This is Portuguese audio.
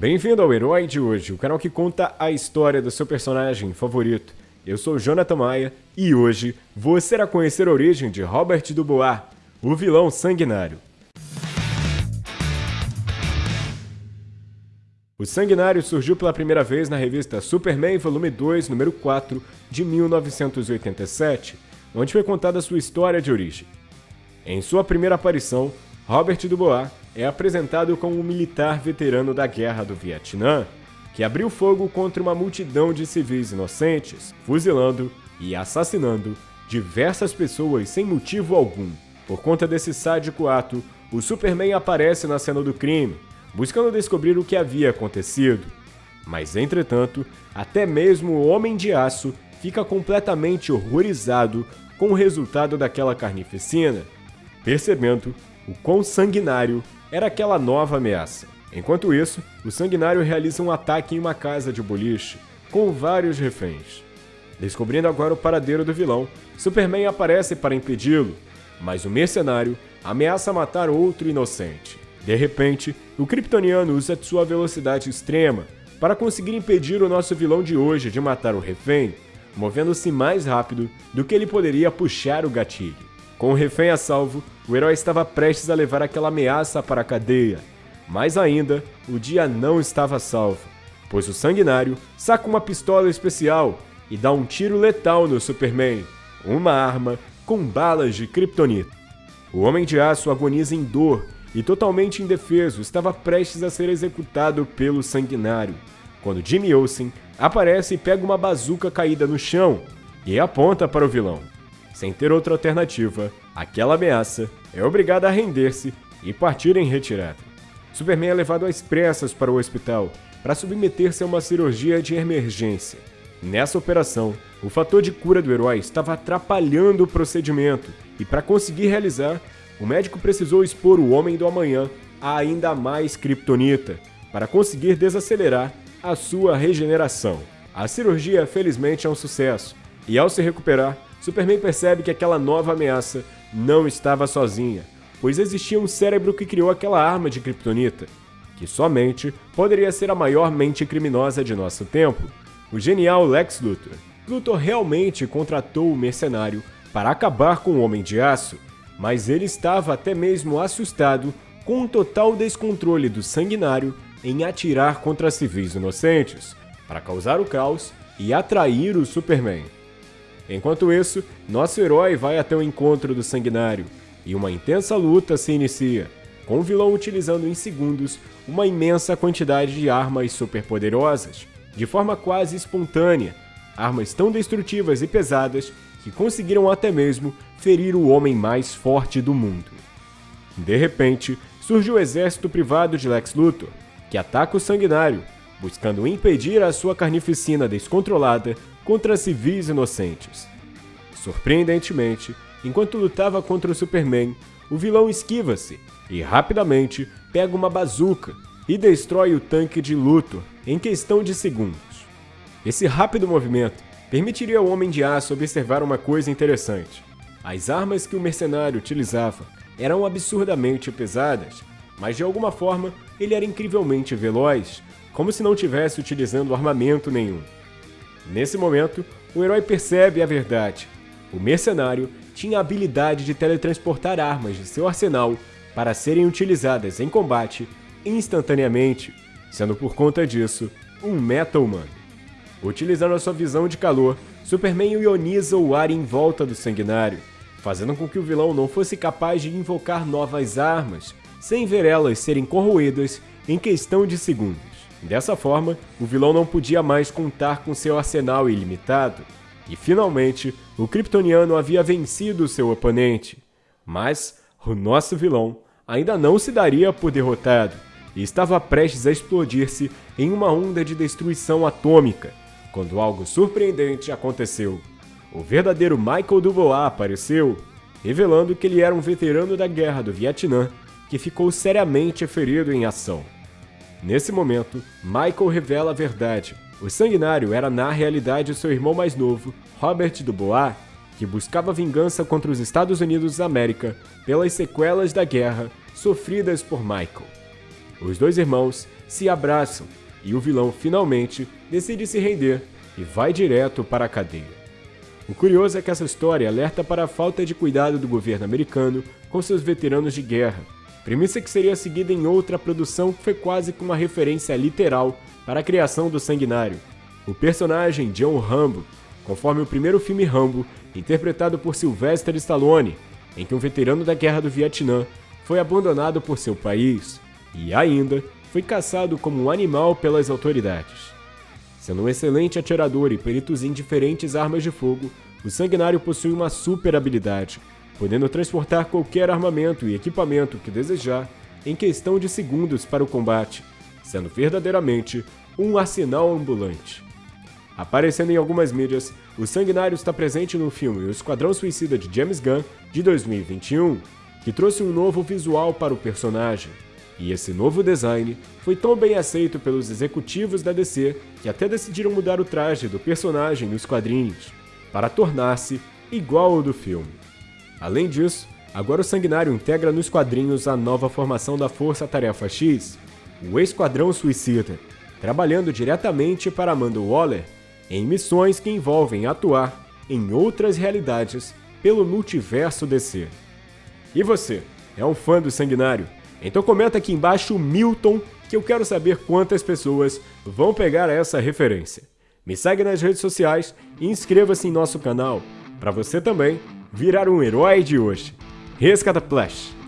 Bem-vindo ao Herói de hoje, o canal que conta a história do seu personagem favorito. Eu sou Jonathan Maia e hoje você irá conhecer a origem de Robert Dubois, o vilão sanguinário. O Sanguinário surgiu pela primeira vez na revista Superman Volume 2, número 4, de 1987, onde foi contada sua história de origem. Em sua primeira aparição, Robert Dubois é apresentado como um militar veterano da Guerra do Vietnã, que abriu fogo contra uma multidão de civis inocentes, fuzilando e assassinando diversas pessoas sem motivo algum. Por conta desse sádico ato, o Superman aparece na cena do crime, buscando descobrir o que havia acontecido. Mas, entretanto, até mesmo o Homem de Aço fica completamente horrorizado com o resultado daquela carnificina, percebendo o quão sanguinário era aquela nova ameaça. Enquanto isso, o Sanguinário realiza um ataque em uma casa de boliche, com vários reféns. Descobrindo agora o paradeiro do vilão, Superman aparece para impedi-lo, mas o mercenário ameaça matar outro inocente. De repente, o Kryptoniano usa sua velocidade extrema para conseguir impedir o nosso vilão de hoje de matar o refém, movendo-se mais rápido do que ele poderia puxar o gatilho. Com o refém a salvo, o herói estava prestes a levar aquela ameaça para a cadeia. Mas ainda, o dia não estava salvo, pois o Sanguinário saca uma pistola especial e dá um tiro letal no Superman, uma arma com balas de kryptonita. O Homem de Aço agoniza em dor e totalmente indefeso estava prestes a ser executado pelo Sanguinário, quando Jimmy Olsen aparece e pega uma bazuca caída no chão e aponta para o vilão. Sem ter outra alternativa, aquela ameaça é obrigada a render-se e partir em retirada. Superman é levado às pressas para o hospital para submeter-se a uma cirurgia de emergência. Nessa operação, o fator de cura do herói estava atrapalhando o procedimento e para conseguir realizar, o médico precisou expor o Homem do Amanhã a ainda mais kryptonita para conseguir desacelerar a sua regeneração. A cirurgia felizmente é um sucesso e ao se recuperar, Superman percebe que aquela nova ameaça não estava sozinha, pois existia um cérebro que criou aquela arma de kryptonita, que somente poderia ser a maior mente criminosa de nosso tempo, o genial Lex Luthor. Luthor realmente contratou o mercenário para acabar com o Homem de Aço, mas ele estava até mesmo assustado com o total descontrole do Sanguinário em atirar contra civis inocentes, para causar o caos e atrair o Superman. Enquanto isso, nosso herói vai até o encontro do Sanguinário, e uma intensa luta se inicia, com o vilão utilizando em segundos uma imensa quantidade de armas superpoderosas, de forma quase espontânea, armas tão destrutivas e pesadas que conseguiram até mesmo ferir o homem mais forte do mundo. De repente, surge o exército privado de Lex Luthor, que ataca o Sanguinário, buscando impedir a sua carnificina descontrolada contra civis inocentes. Surpreendentemente, enquanto lutava contra o Superman, o vilão esquiva-se e rapidamente pega uma bazuca e destrói o tanque de Luthor em questão de segundos. Esse rápido movimento permitiria ao Homem de Aço observar uma coisa interessante. As armas que o mercenário utilizava eram absurdamente pesadas, mas de alguma forma ele era incrivelmente veloz, como se não tivesse utilizando armamento nenhum. Nesse momento, o herói percebe a verdade. O mercenário tinha a habilidade de teletransportar armas de seu arsenal para serem utilizadas em combate instantaneamente, sendo por conta disso um meta-humano. Utilizando a sua visão de calor, Superman ioniza o ar em volta do Sanguinário, fazendo com que o vilão não fosse capaz de invocar novas armas, sem ver elas serem corroídas em questão de segundos. Dessa forma, o vilão não podia mais contar com seu arsenal ilimitado, e finalmente o Kryptoniano havia vencido seu oponente. Mas o nosso vilão ainda não se daria por derrotado e estava prestes a explodir-se em uma onda de destruição atômica, quando algo surpreendente aconteceu. O verdadeiro Michael Dubois apareceu, revelando que ele era um veterano da guerra do Vietnã que ficou seriamente ferido em ação. Nesse momento, Michael revela a verdade. O Sanguinário era na realidade seu irmão mais novo, Robert Dubois, que buscava vingança contra os Estados Unidos da América pelas sequelas da guerra sofridas por Michael. Os dois irmãos se abraçam e o vilão finalmente decide se render e vai direto para a cadeia. O curioso é que essa história alerta para a falta de cuidado do governo americano com seus veteranos de guerra, premissa que seria seguida em outra produção que foi quase que uma referência literal para a criação do Sanguinário, o personagem John Rambo, conforme o primeiro filme Rambo, interpretado por Sylvester Stallone, em que um veterano da Guerra do Vietnã foi abandonado por seu país e ainda foi caçado como um animal pelas autoridades. Sendo um excelente atirador e peritos em diferentes armas de fogo, o Sanguinário possui uma super habilidade, podendo transportar qualquer armamento e equipamento que desejar em questão de segundos para o combate, sendo verdadeiramente um arsenal ambulante. Aparecendo em algumas mídias, o Sanguinário está presente no filme O Esquadrão Suicida de James Gunn, de 2021, que trouxe um novo visual para o personagem, e esse novo design foi tão bem aceito pelos executivos da DC que até decidiram mudar o traje do personagem nos quadrinhos, para tornar-se igual ao do filme. Além disso, agora o Sanguinário integra nos quadrinhos a nova formação da Força Tarefa X, o Esquadrão Suicida, trabalhando diretamente para Amanda Waller em missões que envolvem atuar em outras realidades pelo multiverso DC. E você, é um fã do Sanguinário? Então comenta aqui embaixo Milton, que eu quero saber quantas pessoas vão pegar essa referência. Me segue nas redes sociais e inscreva-se em nosso canal, para você também virar um herói de hoje. Rescata Flash!